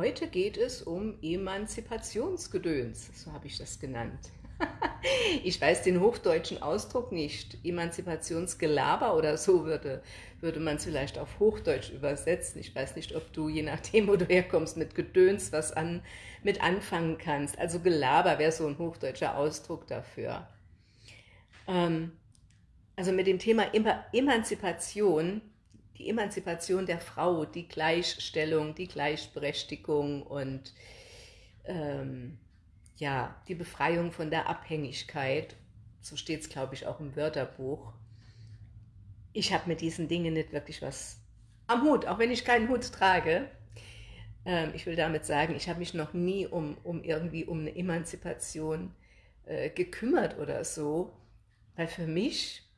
Heute geht es um Emanzipationsgedöns, so habe ich das genannt. ich weiß den hochdeutschen Ausdruck nicht. Emanzipationsgelaber oder so würde, würde man es vielleicht auf Hochdeutsch übersetzen. Ich weiß nicht, ob du, je nachdem, wo du herkommst, mit Gedöns was an, mit anfangen kannst. Also Gelaber wäre so ein hochdeutscher Ausdruck dafür. Ähm, also mit dem Thema Emanzipation die Emanzipation der Frau, die Gleichstellung, die Gleichberechtigung und ähm, ja, die Befreiung von der Abhängigkeit, so steht es, glaube ich, auch im Wörterbuch. Ich habe mit diesen Dingen nicht wirklich was am Hut, auch wenn ich keinen Hut trage. Ähm, ich will damit sagen, ich habe mich noch nie um, um irgendwie um eine Emanzipation äh, gekümmert oder so, weil für mich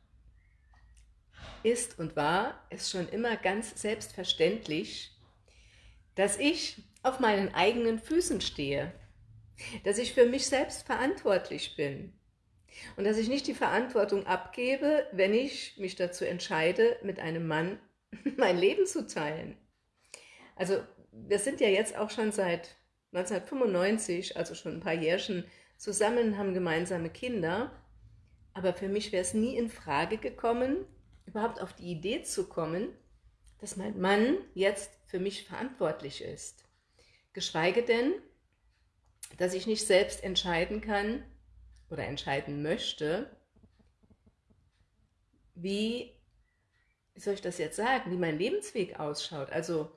ist und war es schon immer ganz selbstverständlich, dass ich auf meinen eigenen Füßen stehe, dass ich für mich selbst verantwortlich bin und dass ich nicht die Verantwortung abgebe, wenn ich mich dazu entscheide, mit einem Mann mein Leben zu teilen. Also wir sind ja jetzt auch schon seit 1995, also schon ein paar Jährchen zusammen, haben gemeinsame Kinder, aber für mich wäre es nie in Frage gekommen, überhaupt auf die Idee zu kommen, dass mein Mann jetzt für mich verantwortlich ist. Geschweige denn, dass ich nicht selbst entscheiden kann oder entscheiden möchte, wie, wie soll ich das jetzt sagen, wie mein Lebensweg ausschaut. Also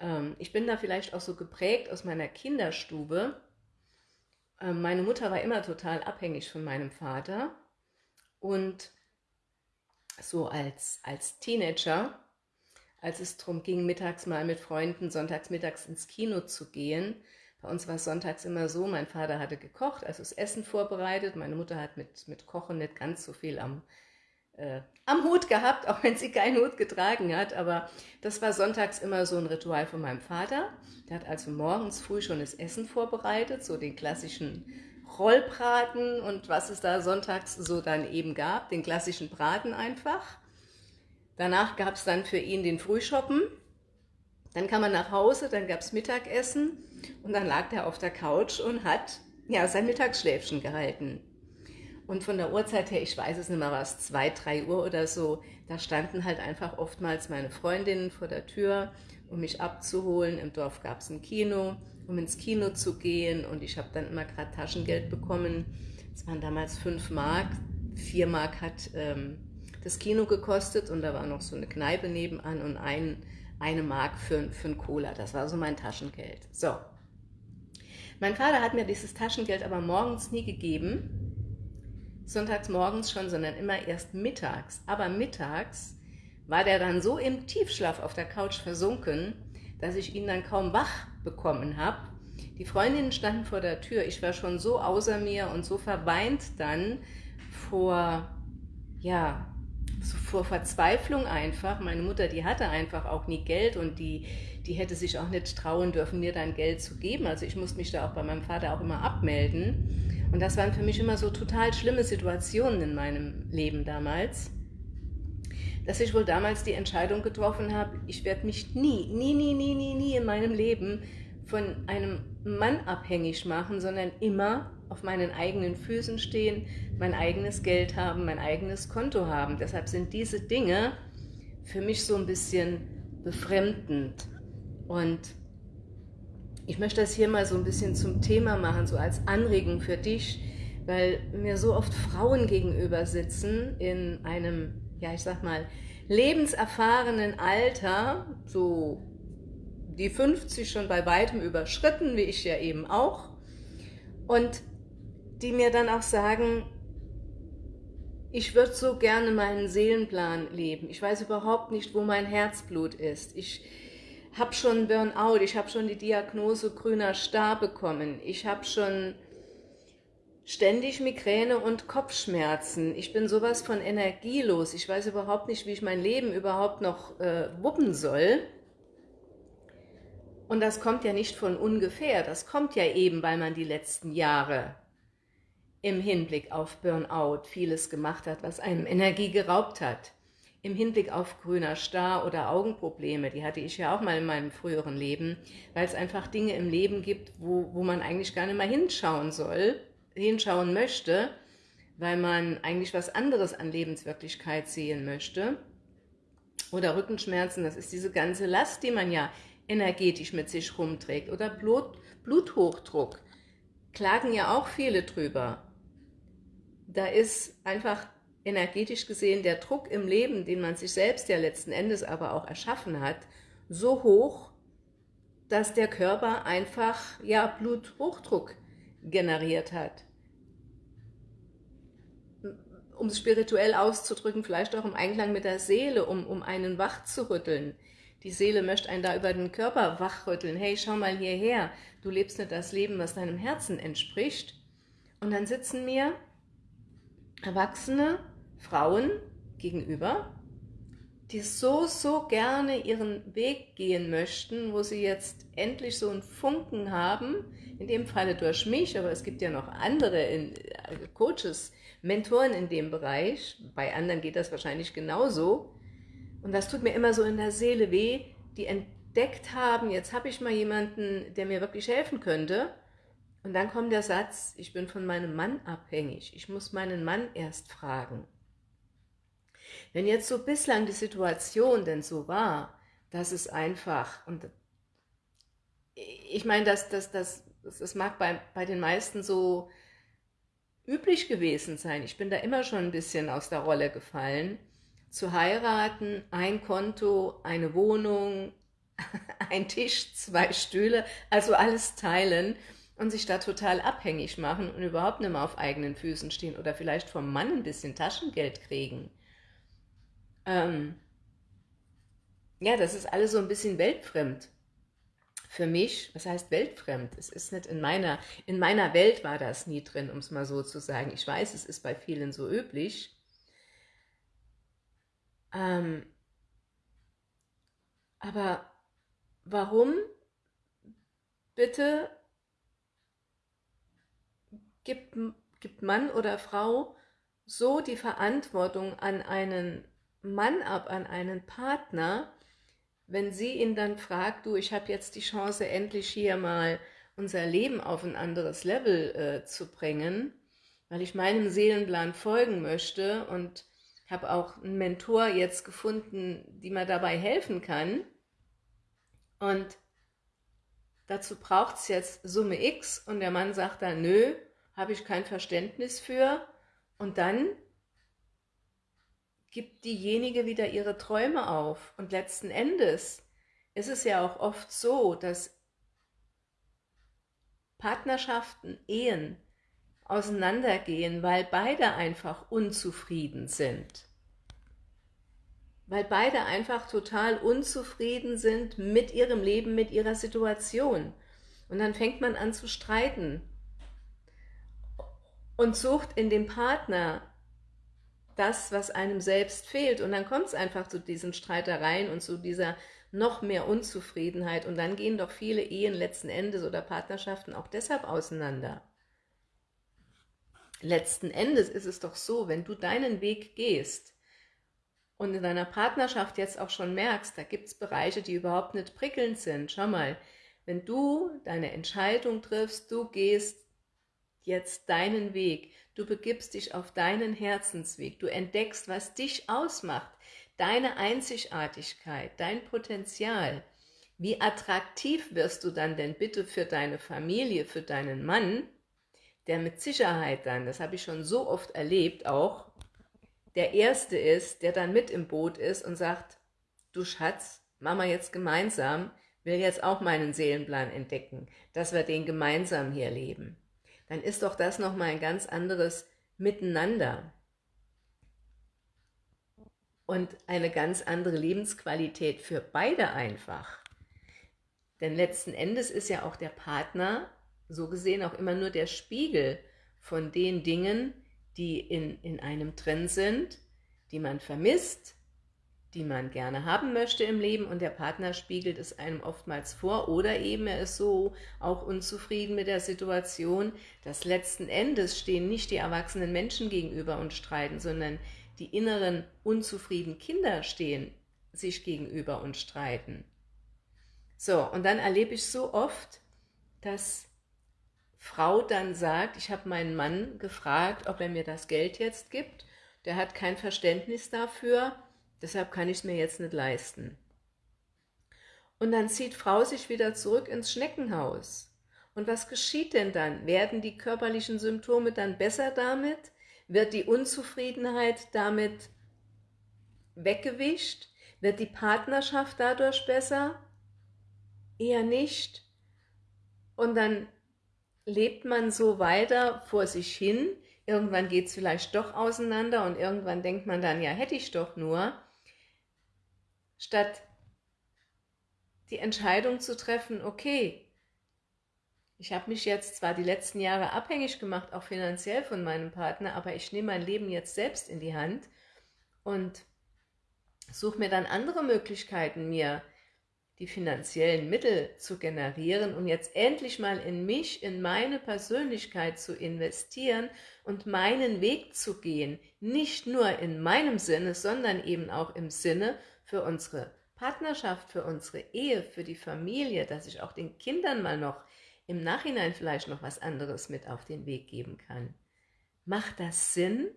ähm, ich bin da vielleicht auch so geprägt aus meiner Kinderstube. Ähm, meine Mutter war immer total abhängig von meinem Vater und so als, als Teenager, als es darum ging, mittags mal mit Freunden sonntags ins Kino zu gehen. Bei uns war es sonntags immer so, mein Vater hatte gekocht, also das Essen vorbereitet. Meine Mutter hat mit, mit Kochen nicht ganz so viel am, äh, am Hut gehabt, auch wenn sie keinen Hut getragen hat. Aber das war sonntags immer so ein Ritual von meinem Vater. Der hat also morgens früh schon das Essen vorbereitet, so den klassischen Rollbraten und was es da sonntags so dann eben gab, den klassischen Braten einfach. Danach gab es dann für ihn den Frühschoppen. Dann kam er nach Hause, dann gab es Mittagessen und dann lag er auf der Couch und hat ja, sein Mittagsschläfchen gehalten. Und von der Uhrzeit her, ich weiß es nicht mehr, war es zwei, drei Uhr oder so, da standen halt einfach oftmals meine Freundinnen vor der Tür, um mich abzuholen. Im Dorf gab es ein Kino um ins Kino zu gehen und ich habe dann immer gerade Taschengeld bekommen. Es waren damals 5 Mark, 4 Mark hat ähm, das Kino gekostet und da war noch so eine Kneipe nebenan und ein, eine Mark für, für ein Cola. Das war so mein Taschengeld. So. Mein Vater hat mir dieses Taschengeld aber morgens nie gegeben, sonntags morgens schon, sondern immer erst mittags. Aber mittags war der dann so im Tiefschlaf auf der Couch versunken, dass ich ihn dann kaum wach bekommen habe. Die Freundinnen standen vor der Tür. Ich war schon so außer mir und so verweint dann vor, ja, so vor Verzweiflung einfach. Meine Mutter, die hatte einfach auch nie Geld und die, die hätte sich auch nicht trauen dürfen, mir dann Geld zu geben. Also ich musste mich da auch bei meinem Vater auch immer abmelden. Und das waren für mich immer so total schlimme Situationen in meinem Leben damals dass ich wohl damals die Entscheidung getroffen habe, ich werde mich nie, nie, nie, nie, nie, nie in meinem Leben von einem Mann abhängig machen, sondern immer auf meinen eigenen Füßen stehen, mein eigenes Geld haben, mein eigenes Konto haben. Deshalb sind diese Dinge für mich so ein bisschen befremdend. Und ich möchte das hier mal so ein bisschen zum Thema machen, so als Anregung für dich, weil mir so oft Frauen gegenüber sitzen in einem ja, ich sag mal, lebenserfahrenen Alter, so die 50 schon bei weitem überschritten, wie ich ja eben auch, und die mir dann auch sagen, ich würde so gerne meinen Seelenplan leben. Ich weiß überhaupt nicht, wo mein Herzblut ist. Ich habe schon Burnout, ich habe schon die Diagnose grüner Star bekommen. Ich habe schon ständig Migräne und Kopfschmerzen. Ich bin sowas von energielos. Ich weiß überhaupt nicht, wie ich mein Leben überhaupt noch äh, wuppen soll. Und das kommt ja nicht von ungefähr. Das kommt ja eben, weil man die letzten Jahre im Hinblick auf Burnout vieles gemacht hat, was einem Energie geraubt hat. im Hinblick auf grüner Star oder Augenprobleme, die hatte ich ja auch mal in meinem früheren Leben, weil es einfach Dinge im Leben gibt, wo, wo man eigentlich gar nicht mal hinschauen soll, hinschauen möchte, weil man eigentlich was anderes an Lebenswirklichkeit sehen möchte. Oder Rückenschmerzen, das ist diese ganze Last, die man ja energetisch mit sich rumträgt. Oder Blut, Bluthochdruck, klagen ja auch viele drüber. Da ist einfach energetisch gesehen der Druck im Leben, den man sich selbst ja letzten Endes aber auch erschaffen hat, so hoch, dass der Körper einfach ja Bluthochdruck generiert hat. Um es spirituell auszudrücken, vielleicht auch im Einklang mit der Seele, um, um einen wach zu rütteln. Die Seele möchte einen da über den Körper wachrütteln. Hey, schau mal hierher, du lebst nicht das Leben, was deinem Herzen entspricht. Und dann sitzen mir Erwachsene Frauen gegenüber, die so, so gerne ihren Weg gehen möchten, wo sie jetzt endlich so einen Funken haben, in dem Falle durch mich, aber es gibt ja noch andere in, Coaches, Mentoren in dem Bereich, bei anderen geht das wahrscheinlich genauso, und das tut mir immer so in der Seele weh, die entdeckt haben, jetzt habe ich mal jemanden, der mir wirklich helfen könnte, und dann kommt der Satz, ich bin von meinem Mann abhängig, ich muss meinen Mann erst fragen. Wenn jetzt so bislang die Situation denn so war, dass es einfach, und ich meine, dass das, das, das mag bei, bei den meisten so üblich gewesen sein, ich bin da immer schon ein bisschen aus der Rolle gefallen, zu heiraten, ein Konto, eine Wohnung, ein Tisch, zwei Stühle, also alles teilen und sich da total abhängig machen und überhaupt nicht mehr auf eigenen Füßen stehen oder vielleicht vom Mann ein bisschen Taschengeld kriegen. Ähm, ja, das ist alles so ein bisschen weltfremd. Für mich, was heißt weltfremd? Es ist nicht in meiner, in meiner Welt war das nie drin, um es mal so zu sagen. Ich weiß, es ist bei vielen so üblich. Ähm, aber warum bitte gibt, gibt Mann oder Frau so die Verantwortung an einen Mann ab, an einen Partner, wenn sie ihn dann fragt, du, ich habe jetzt die Chance, endlich hier mal unser Leben auf ein anderes Level äh, zu bringen, weil ich meinem Seelenplan folgen möchte und habe auch einen Mentor jetzt gefunden, die mir dabei helfen kann. Und dazu braucht es jetzt Summe X und der Mann sagt dann, nö, habe ich kein Verständnis für. Und dann gibt diejenige wieder ihre Träume auf. Und letzten Endes ist es ja auch oft so, dass Partnerschaften, Ehen auseinandergehen, weil beide einfach unzufrieden sind. Weil beide einfach total unzufrieden sind mit ihrem Leben, mit ihrer Situation. Und dann fängt man an zu streiten und sucht in dem Partner das, was einem selbst fehlt. Und dann kommt es einfach zu diesen Streitereien und zu dieser noch mehr Unzufriedenheit. Und dann gehen doch viele Ehen letzten Endes oder Partnerschaften auch deshalb auseinander. Letzten Endes ist es doch so, wenn du deinen Weg gehst und in deiner Partnerschaft jetzt auch schon merkst, da gibt es Bereiche, die überhaupt nicht prickelnd sind. Schau mal, wenn du deine Entscheidung triffst, du gehst jetzt deinen Weg, Du begibst dich auf deinen Herzensweg. Du entdeckst, was dich ausmacht, deine Einzigartigkeit, dein Potenzial. Wie attraktiv wirst du dann denn bitte für deine Familie, für deinen Mann, der mit Sicherheit dann, das habe ich schon so oft erlebt auch, der Erste ist, der dann mit im Boot ist und sagt, du Schatz, Mama jetzt gemeinsam, will jetzt auch meinen Seelenplan entdecken, dass wir den gemeinsam hier leben dann ist doch das nochmal ein ganz anderes Miteinander und eine ganz andere Lebensqualität für beide einfach. Denn letzten Endes ist ja auch der Partner so gesehen auch immer nur der Spiegel von den Dingen, die in, in einem drin sind, die man vermisst, die man gerne haben möchte im Leben und der Partner spiegelt es einem oftmals vor oder eben er ist so auch unzufrieden mit der Situation, dass letzten Endes stehen nicht die erwachsenen Menschen gegenüber und streiten, sondern die inneren unzufriedenen Kinder stehen sich gegenüber und streiten. So, und dann erlebe ich so oft, dass Frau dann sagt, ich habe meinen Mann gefragt, ob er mir das Geld jetzt gibt. Der hat kein Verständnis dafür, deshalb kann ich es mir jetzt nicht leisten. Und dann zieht Frau sich wieder zurück ins Schneckenhaus. Und was geschieht denn dann? Werden die körperlichen Symptome dann besser damit? Wird die Unzufriedenheit damit weggewischt? Wird die Partnerschaft dadurch besser? Eher nicht. Und dann lebt man so weiter vor sich hin. Irgendwann geht es vielleicht doch auseinander und irgendwann denkt man dann, ja, hätte ich doch nur. Statt die Entscheidung zu treffen, okay, ich habe mich jetzt zwar die letzten Jahre abhängig gemacht, auch finanziell von meinem Partner, aber ich nehme mein Leben jetzt selbst in die Hand und suche mir dann andere Möglichkeiten, mir die finanziellen Mittel zu generieren und jetzt endlich mal in mich, in meine Persönlichkeit zu investieren und meinen Weg zu gehen, nicht nur in meinem Sinne, sondern eben auch im Sinne für unsere Partnerschaft, für unsere Ehe, für die Familie, dass ich auch den Kindern mal noch im Nachhinein vielleicht noch was anderes mit auf den Weg geben kann. Macht das Sinn?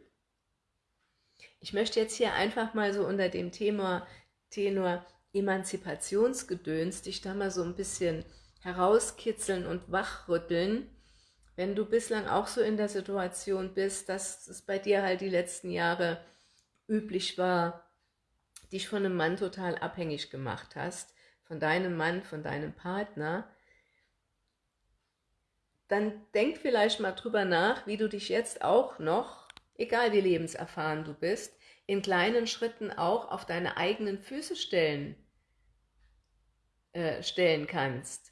Ich möchte jetzt hier einfach mal so unter dem Thema Tenor Emanzipationsgedöns dich da mal so ein bisschen herauskitzeln und wachrütteln, wenn du bislang auch so in der Situation bist, dass es bei dir halt die letzten Jahre üblich war, dich von einem Mann total abhängig gemacht hast, von deinem Mann, von deinem Partner, dann denk vielleicht mal drüber nach, wie du dich jetzt auch noch, egal wie lebenserfahren du bist, in kleinen Schritten auch auf deine eigenen Füße stellen, äh, stellen kannst.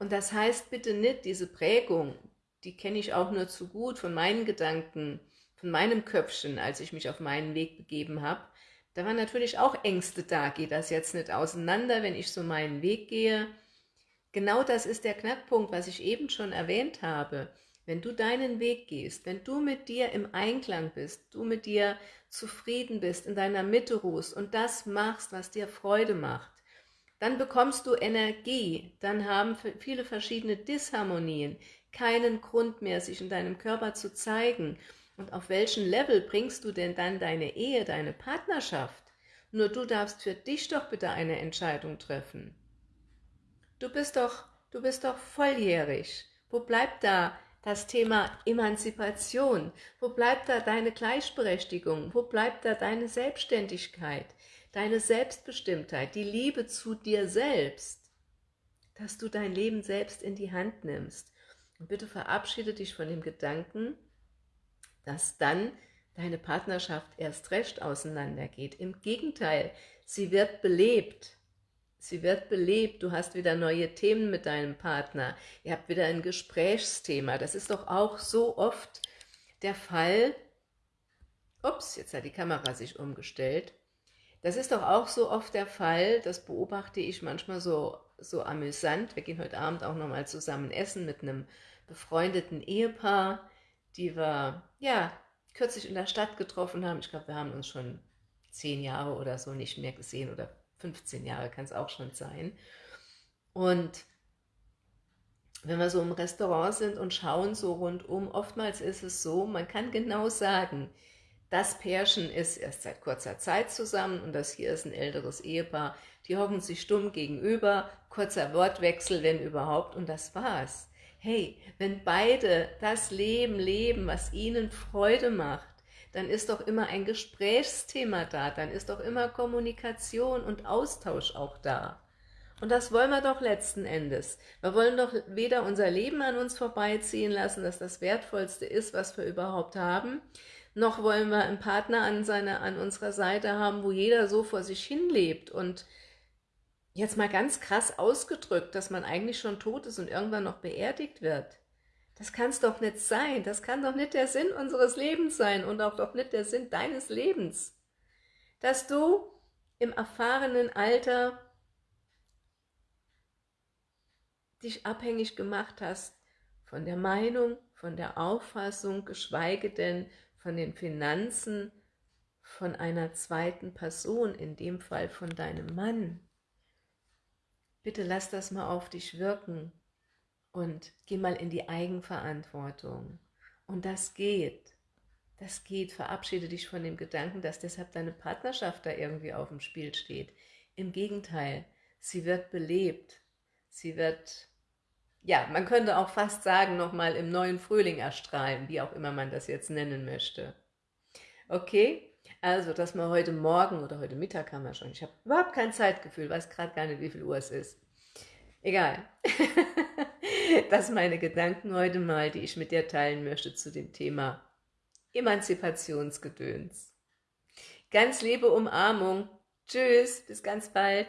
Und das heißt bitte nicht, diese Prägung, die kenne ich auch nur zu gut von meinen Gedanken, von meinem Köpfchen, als ich mich auf meinen Weg begeben habe, da waren natürlich auch Ängste da, geht das jetzt nicht auseinander, wenn ich so meinen Weg gehe. Genau das ist der Knackpunkt, was ich eben schon erwähnt habe. Wenn du deinen Weg gehst, wenn du mit dir im Einklang bist, du mit dir zufrieden bist, in deiner Mitte ruhst und das machst, was dir Freude macht, dann bekommst du Energie, dann haben viele verschiedene Disharmonien keinen Grund mehr, sich in deinem Körper zu zeigen und auf welchem Level bringst du denn dann deine Ehe, deine Partnerschaft? Nur du darfst für dich doch bitte eine Entscheidung treffen. Du bist doch, du bist doch volljährig. Wo bleibt da das Thema Emanzipation? Wo bleibt da deine Gleichberechtigung? Wo bleibt da deine Selbstständigkeit? Deine Selbstbestimmtheit, die Liebe zu dir selbst? Dass du dein Leben selbst in die Hand nimmst. Und bitte verabschiede dich von dem Gedanken, dass dann deine Partnerschaft erst recht auseinandergeht. Im Gegenteil, sie wird belebt. Sie wird belebt, du hast wieder neue Themen mit deinem Partner, ihr habt wieder ein Gesprächsthema. Das ist doch auch so oft der Fall. Ups, jetzt hat die Kamera sich umgestellt. Das ist doch auch so oft der Fall, das beobachte ich manchmal so, so amüsant. Wir gehen heute Abend auch nochmal zusammen essen mit einem befreundeten Ehepaar die wir ja kürzlich in der Stadt getroffen haben. Ich glaube, wir haben uns schon zehn Jahre oder so nicht mehr gesehen oder 15 Jahre kann es auch schon sein. Und wenn wir so im Restaurant sind und schauen so rundum, oftmals ist es so, man kann genau sagen, das Pärchen ist erst seit kurzer Zeit zusammen und das hier ist ein älteres Ehepaar. Die hocken sich stumm gegenüber, kurzer Wortwechsel, wenn überhaupt, und das war's hey, wenn beide das Leben leben, was ihnen Freude macht, dann ist doch immer ein Gesprächsthema da, dann ist doch immer Kommunikation und Austausch auch da. Und das wollen wir doch letzten Endes. Wir wollen doch weder unser Leben an uns vorbeiziehen lassen, das das Wertvollste ist, was wir überhaupt haben, noch wollen wir einen Partner an, seiner, an unserer Seite haben, wo jeder so vor sich hin lebt und jetzt mal ganz krass ausgedrückt, dass man eigentlich schon tot ist und irgendwann noch beerdigt wird. Das kann es doch nicht sein. Das kann doch nicht der Sinn unseres Lebens sein und auch doch nicht der Sinn deines Lebens. Dass du im erfahrenen Alter dich abhängig gemacht hast von der Meinung, von der Auffassung, geschweige denn von den Finanzen von einer zweiten Person, in dem Fall von deinem Mann. Bitte lass das mal auf dich wirken und geh mal in die Eigenverantwortung. Und das geht. Das geht. Verabschiede dich von dem Gedanken, dass deshalb deine Partnerschaft da irgendwie auf dem Spiel steht. Im Gegenteil, sie wird belebt. Sie wird, ja, man könnte auch fast sagen, nochmal im neuen Frühling erstrahlen, wie auch immer man das jetzt nennen möchte. Okay? Also, dass wir heute Morgen oder heute Mittag haben wir schon. Ich habe überhaupt kein Zeitgefühl, weiß gerade gar nicht, wie viel Uhr es ist. Egal. das meine Gedanken heute mal, die ich mit dir teilen möchte zu dem Thema Emanzipationsgedöns. Ganz liebe Umarmung. Tschüss, bis ganz bald.